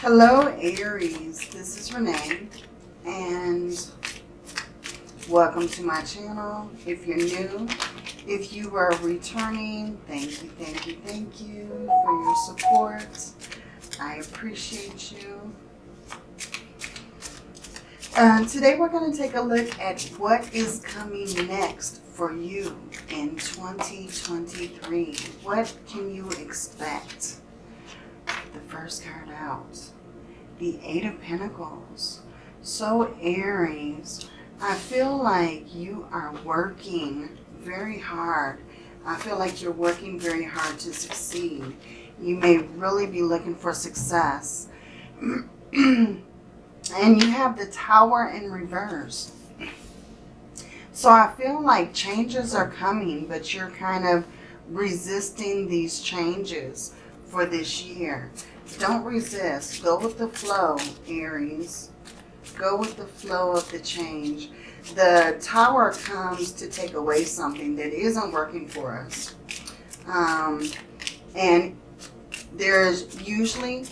Hello Aries, this is Renee and welcome to my channel. If you're new, if you are returning, thank you, thank you, thank you for your support. I appreciate you. Uh, today we're going to take a look at what is coming next for you in 2023. What can you expect? First card out, the Eight of Pentacles. So Aries, I feel like you are working very hard. I feel like you're working very hard to succeed. You may really be looking for success. and you have the Tower in reverse. So I feel like changes are coming, but you're kind of resisting these changes for this year. Don't resist. Go with the flow, Aries. Go with the flow of the change. The tower comes to take away something that isn't working for us. Um, and there's usually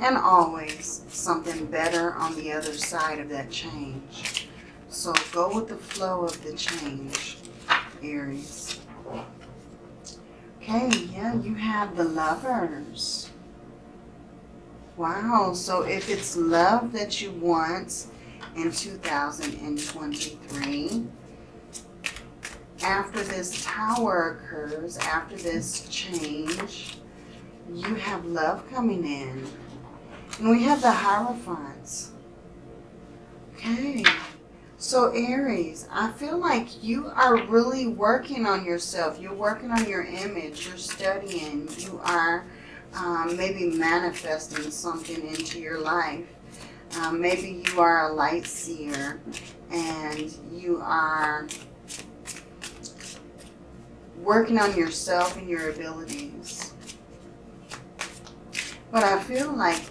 and always something better on the other side of that change. So go with the flow of the change, Aries. Okay, yeah, you have the lovers. Wow, so if it's love that you want in 2023, after this tower occurs, after this change, you have love coming in. And we have the Hierophants. Okay. So Aries, I feel like you are really working on yourself. You're working on your image. You're studying. You are um, maybe manifesting something into your life. Um, maybe you are a light seer and you are working on yourself and your abilities. But I feel like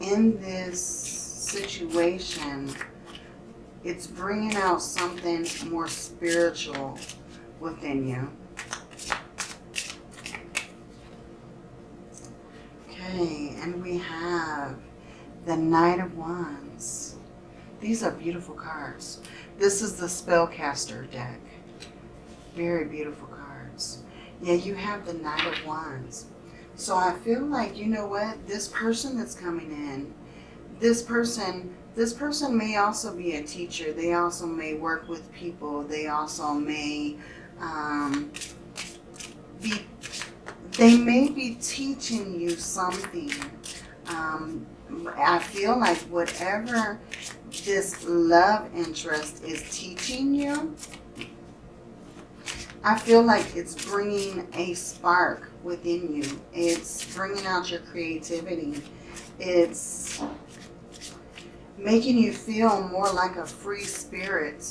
in this situation, it's bringing out something more spiritual within you. Okay, and we have the Knight of Wands. These are beautiful cards. This is the Spellcaster deck. Very beautiful cards. Yeah, you have the Knight of Wands. So I feel like, you know what, this person that's coming in, this person this person may also be a teacher. They also may work with people. They also may um, be, they may be teaching you something. Um, I feel like whatever this love interest is teaching you, I feel like it's bringing a spark within you. It's bringing out your creativity. It's making you feel more like a free spirit.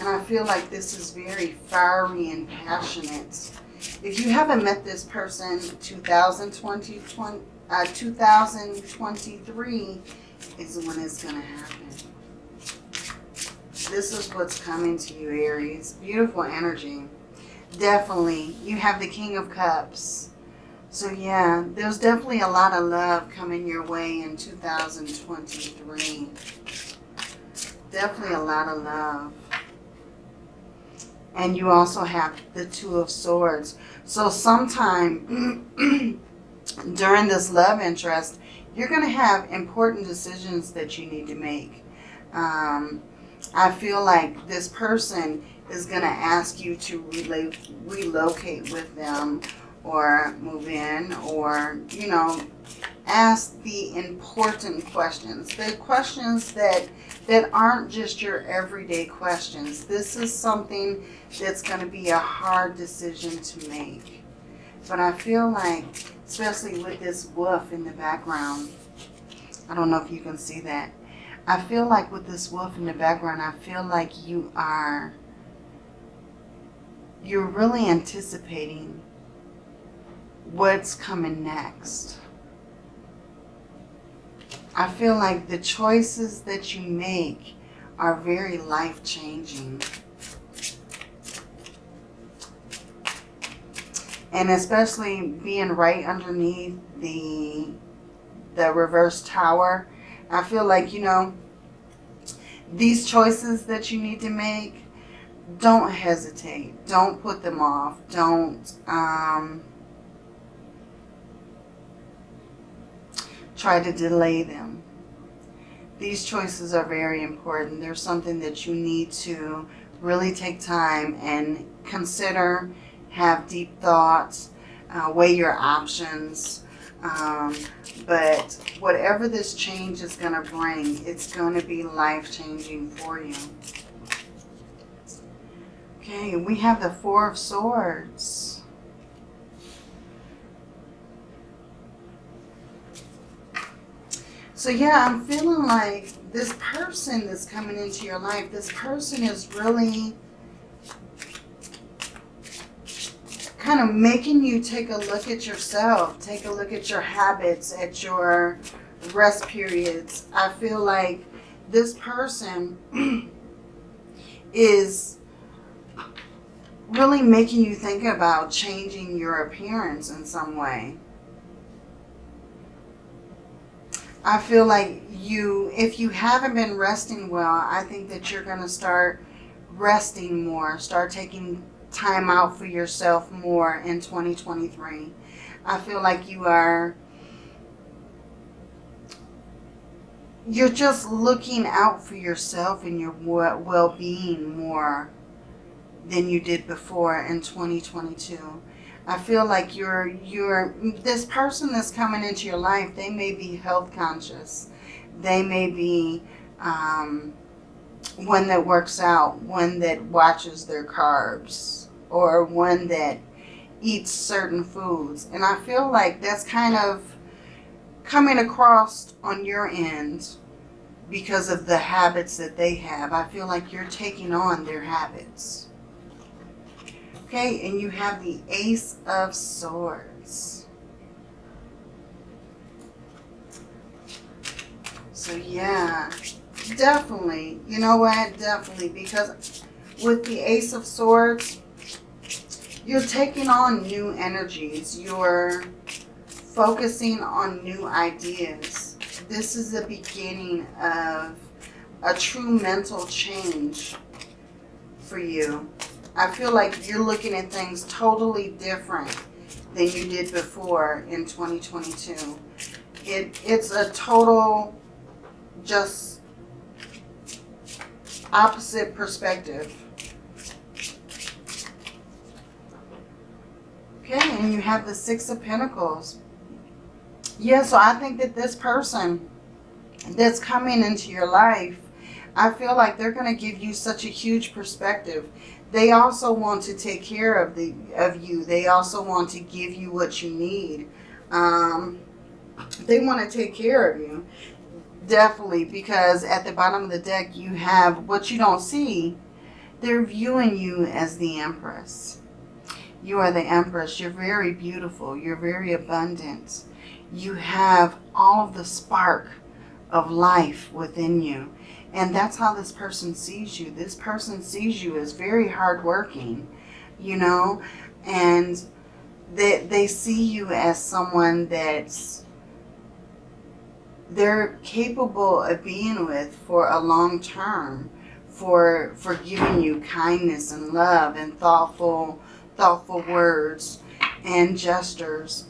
And I feel like this is very fiery and passionate. If you haven't met this person, 2020, 20, uh, 2023 is when it's going to happen. This is what's coming to you, Aries. Beautiful energy. Definitely. You have the King of Cups. So yeah, there's definitely a lot of love coming your way in 2023. Definitely a lot of love. And you also have the Two of Swords. So sometime during this love interest, you're going to have important decisions that you need to make. Um, I feel like this person is going to ask you to relocate with them or move in or, you know, ask the important questions. The questions that, that aren't just your everyday questions. This is something that's going to be a hard decision to make. But I feel like, especially with this wolf in the background, I don't know if you can see that. I feel like with this wolf in the background, I feel like you are, you're really anticipating what's coming next. I feel like the choices that you make are very life-changing. And especially being right underneath the, the reverse tower. I feel like, you know, these choices that you need to make, don't hesitate. Don't put them off. Don't um, try to delay them. These choices are very important. They're something that you need to really take time and consider, have deep thoughts, uh, weigh your options. Um, but whatever this change is going to bring, it's going to be life-changing for you. Okay, we have the Four of Swords. So yeah, I'm feeling like this person that's coming into your life, this person is really kind of making you take a look at yourself, take a look at your habits, at your rest periods. I feel like this person is really making you think about changing your appearance in some way. I feel like you, if you haven't been resting well, I think that you're going to start resting more, start taking time out for yourself more in 2023. I feel like you are, you're just looking out for yourself and your well-being more than you did before in 2022. I feel like you're, you're, this person that's coming into your life, they may be health conscious. They may be um, one that works out, one that watches their carbs, or one that eats certain foods. And I feel like that's kind of coming across on your end because of the habits that they have. I feel like you're taking on their habits. Okay, and you have the Ace of Swords. So yeah, definitely. You know what? Definitely. Because with the Ace of Swords, you're taking on new energies. You're focusing on new ideas. This is the beginning of a true mental change for you. I feel like you're looking at things totally different than you did before in 2022. It, it's a total just opposite perspective. Okay, and you have the Six of Pentacles. Yeah, so I think that this person that's coming into your life, I feel like they're going to give you such a huge perspective they also want to take care of the of you. They also want to give you what you need. Um, they want to take care of you. Definitely, because at the bottom of the deck, you have what you don't see. They're viewing you as the Empress. You are the Empress. You're very beautiful. You're very abundant. You have all of the spark of life within you. And that's how this person sees you. This person sees you as very hardworking, you know, and they, they see you as someone that's they're capable of being with for a long term, for, for giving you kindness and love and thoughtful, thoughtful words and gestures.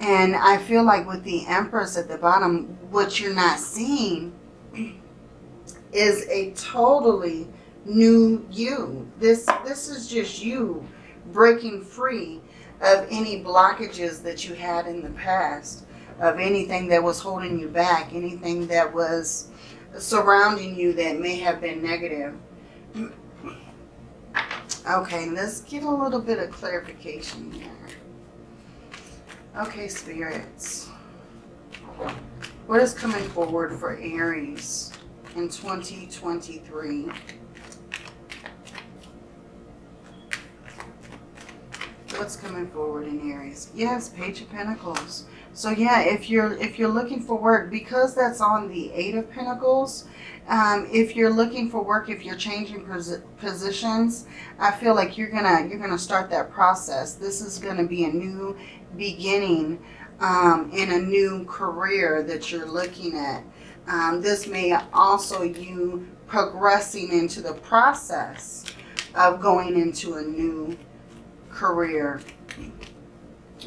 And I feel like with the Empress at the bottom, what you're not seeing is a totally new you. This, this is just you breaking free of any blockages that you had in the past, of anything that was holding you back, anything that was surrounding you that may have been negative. Okay, let's get a little bit of clarification here. Okay, spirits. What is coming forward for Aries? In 2023. What's coming forward in Aries? Yes, Page of Pentacles. So yeah, if you're if you're looking for work, because that's on the Eight of Pentacles, um, if you're looking for work, if you're changing positions, I feel like you're gonna you're gonna start that process. This is gonna be a new beginning um, in a new career that you're looking at. Um, this may also you progressing into the process of going into a new career.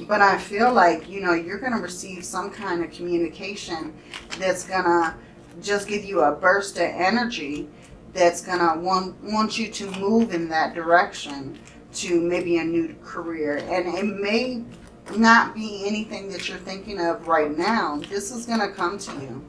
But I feel like, you know, you're going to receive some kind of communication that's going to just give you a burst of energy that's going to want, want you to move in that direction to maybe a new career. And it may not be anything that you're thinking of right now. This is going to come to you.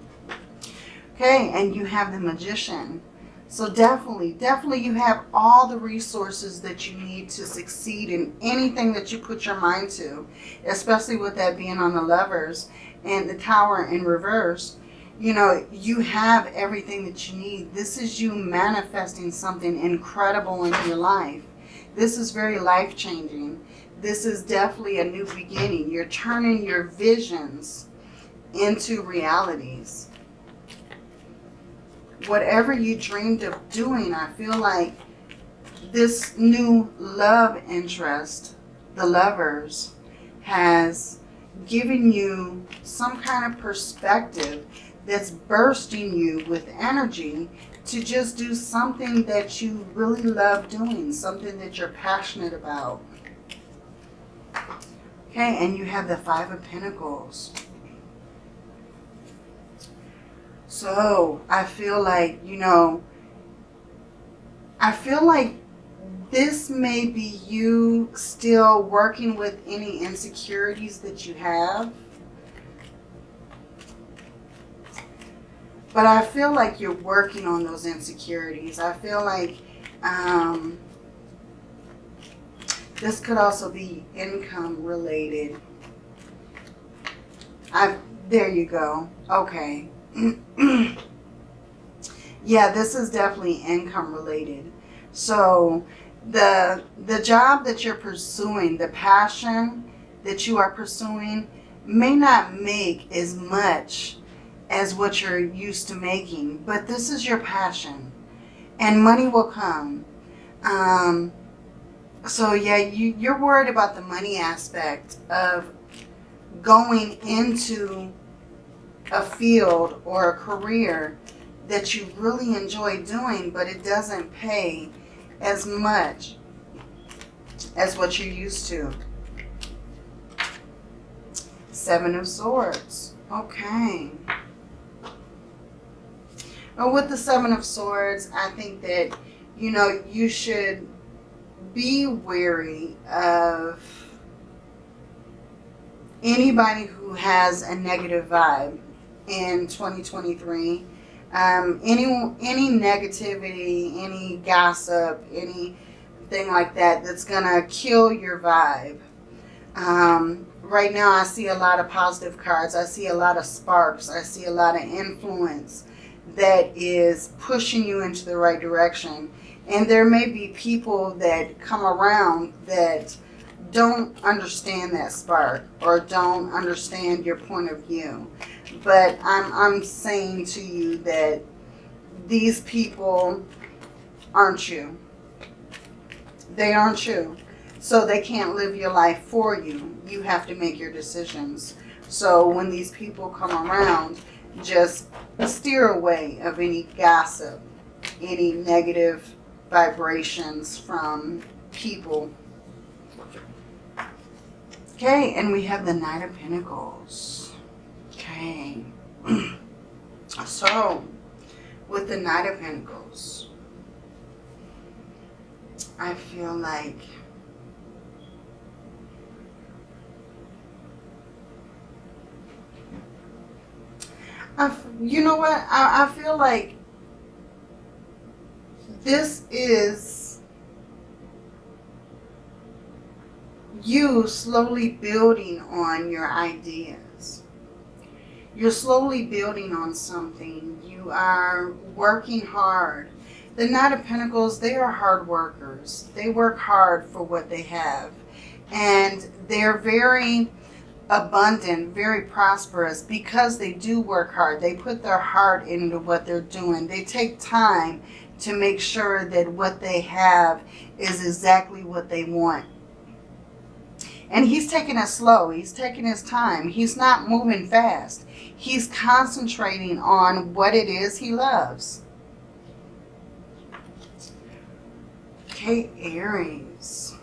Okay, and you have the magician. So definitely, definitely you have all the resources that you need to succeed in anything that you put your mind to, especially with that being on the lovers and the tower in reverse. You know, you have everything that you need. This is you manifesting something incredible in your life. This is very life-changing. This is definitely a new beginning. You're turning your visions into realities whatever you dreamed of doing, I feel like this new love interest, the lovers, has given you some kind of perspective that's bursting you with energy to just do something that you really love doing, something that you're passionate about. Okay, and you have the Five of Pentacles. So I feel like, you know, I feel like this may be you still working with any insecurities that you have. But I feel like you're working on those insecurities. I feel like um, this could also be income related. I, there you go. Okay. yeah, this is definitely income related. So the, the job that you're pursuing, the passion that you are pursuing may not make as much as what you're used to making, but this is your passion and money will come. Um, so yeah, you, you're worried about the money aspect of going into a field or a career that you really enjoy doing, but it doesn't pay as much as what you're used to. Seven of Swords. Okay. Well, with the Seven of Swords, I think that, you know, you should be wary of anybody who has a negative vibe in 2023. Um, any, any negativity, any gossip, anything like that that's to kill your vibe. Um, right now I see a lot of positive cards. I see a lot of sparks. I see a lot of influence that is pushing you into the right direction. And there may be people that come around that don't understand that spark or don't understand your point of view. But I'm, I'm saying to you that these people aren't you. They aren't you. So they can't live your life for you. You have to make your decisions. So when these people come around, just steer away of any gossip, any negative vibrations from people. Okay, and we have the Knight of Pentacles. Okay. so, with the Knight of Pentacles, I feel like I, you know what? I, I feel like this is you slowly building on your idea you're slowly building on something. You are working hard. The Knight of Pentacles, they are hard workers. They work hard for what they have. And they're very abundant, very prosperous because they do work hard. They put their heart into what they're doing. They take time to make sure that what they have is exactly what they want. And he's taking it slow. He's taking his time. He's not moving fast. He's concentrating on what it is he loves. Okay, Aries.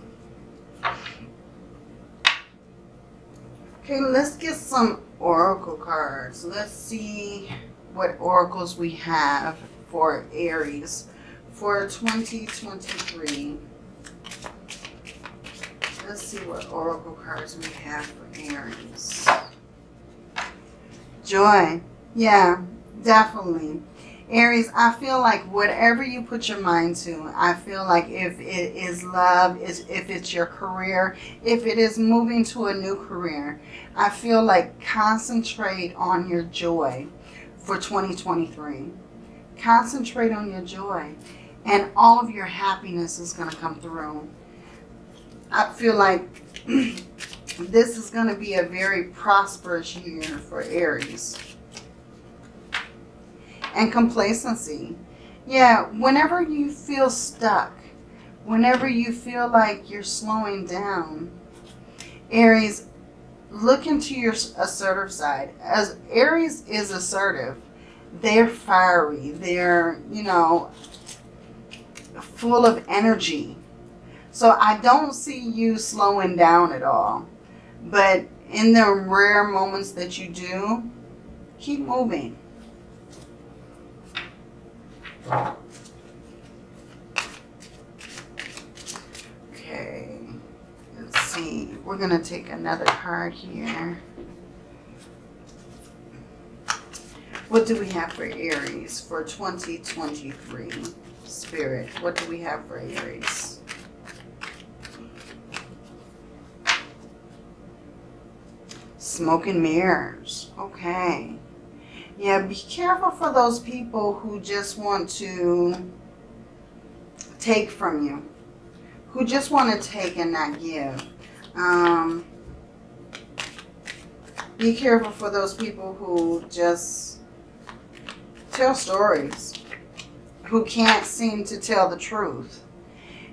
Okay, let's get some oracle cards. Let's see what oracles we have for Aries for 2023. Let's see what oracle cards we have for Aries. Joy. Yeah, definitely. Aries, I feel like whatever you put your mind to, I feel like if it is love, is if it's your career, if it is moving to a new career, I feel like concentrate on your joy for 2023. Concentrate on your joy and all of your happiness is going to come through. I feel like this is going to be a very prosperous year for Aries and complacency. Yeah, whenever you feel stuck, whenever you feel like you're slowing down, Aries, look into your assertive side. As Aries is assertive, they're fiery, they're, you know, full of energy. So I don't see you slowing down at all. But in the rare moments that you do, keep moving. Okay, let's see. We're going to take another card here. What do we have for Aries for 2023? Spirit, what do we have for Aries? Smoke and mirrors. Okay. Yeah, be careful for those people who just want to take from you. Who just want to take and not give. Um, be careful for those people who just tell stories. Who can't seem to tell the truth.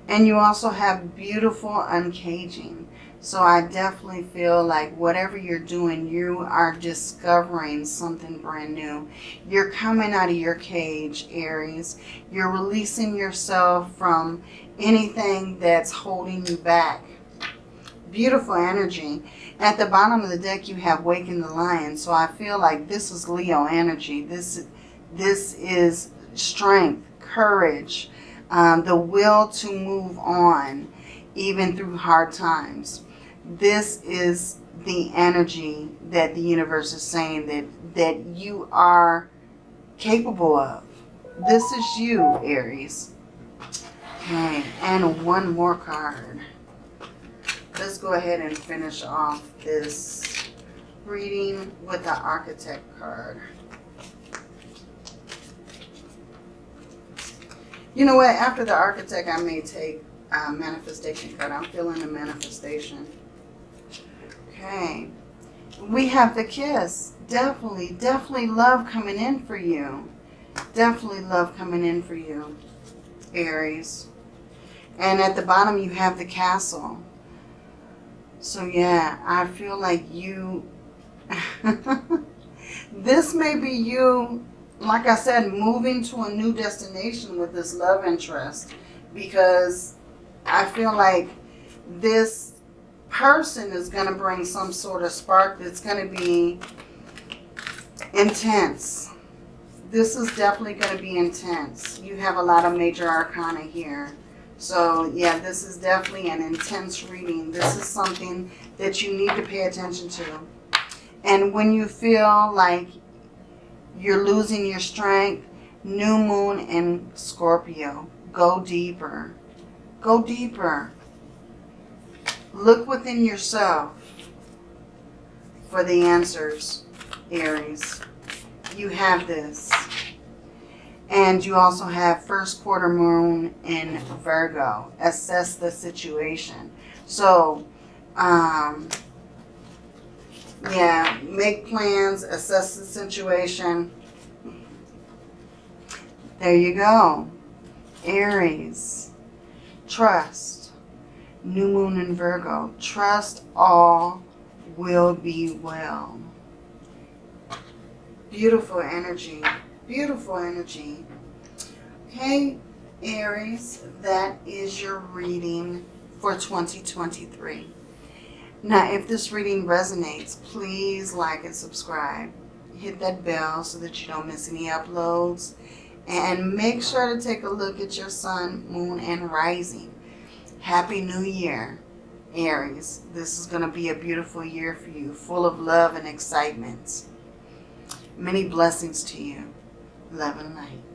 And you also have beautiful uncaging. So I definitely feel like whatever you're doing, you are discovering something brand new. You're coming out of your cage, Aries. You're releasing yourself from anything that's holding you back. Beautiful energy. At the bottom of the deck, you have Waken the Lion. So I feel like this is Leo energy. This, this is strength, courage, um, the will to move on, even through hard times this is the energy that the universe is saying that, that you are capable of. This is you, Aries. Okay, and one more card. Let's go ahead and finish off this reading with the Architect card. You know what? After the Architect, I may take a Manifestation card. I'm feeling a manifestation. Okay. We have the kiss. Definitely, definitely love coming in for you. Definitely love coming in for you, Aries. And at the bottom you have the castle. So yeah, I feel like you... this may be you, like I said, moving to a new destination with this love interest. Because I feel like this person is going to bring some sort of spark that's going to be intense. This is definitely going to be intense. You have a lot of major arcana here. So yeah, this is definitely an intense reading. This is something that you need to pay attention to. And when you feel like you're losing your strength, new moon in Scorpio, go deeper. Go deeper. Look within yourself for the answers, Aries. You have this. And you also have first quarter moon in Virgo. Assess the situation. So, um, yeah, make plans, assess the situation. There you go. Aries. Trust New moon in Virgo. Trust all will be well. Beautiful energy. Beautiful energy. Okay, Aries, that is your reading for 2023. Now, if this reading resonates, please like and subscribe. Hit that bell so that you don't miss any uploads. And make sure to take a look at your sun, moon, and rising. Happy New Year, Aries. This is going to be a beautiful year for you, full of love and excitement. Many blessings to you. Love and light.